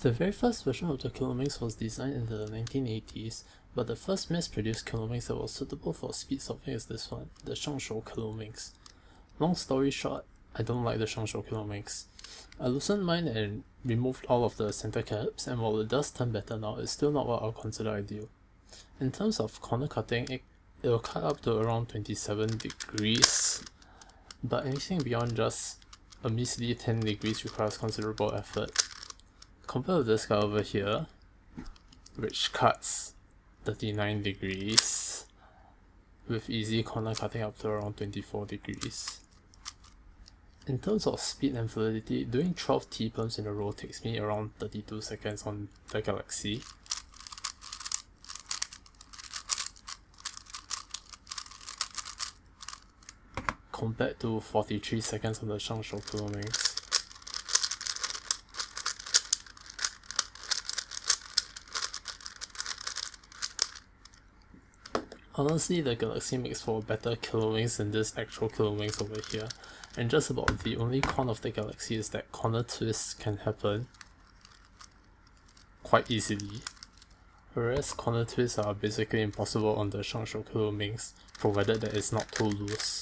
The very first version of the Kilominx was designed in the 1980s, but the first mass-produced Kilominx that was suitable for speed solving is this one, the ShengShou Kilominx. Long story short, I don't like the ShengShou Kilominx. I loosened mine and removed all of the center caps, and while it does turn better now, it's still not what I'll consider ideal. In terms of corner cutting, it, it will cut up to around 27 degrees, but anything beyond just a measly 10 degrees requires considerable effort. Compare this guy over here, which cuts 39 degrees with easy corner cutting up to around 24 degrees. In terms of speed and validity, doing 12 T-perms in a row takes me around 32 seconds on the Galaxy. compared to 43 seconds on the ShengShou Kilominx. Honestly, the Galaxy makes for better Kilominx than this actual Kilominx over here, and just about the only con of the Galaxy is that corner twists can happen quite easily, whereas corner twists are basically impossible on the ShengShou Kilominx, provided that it's not too loose.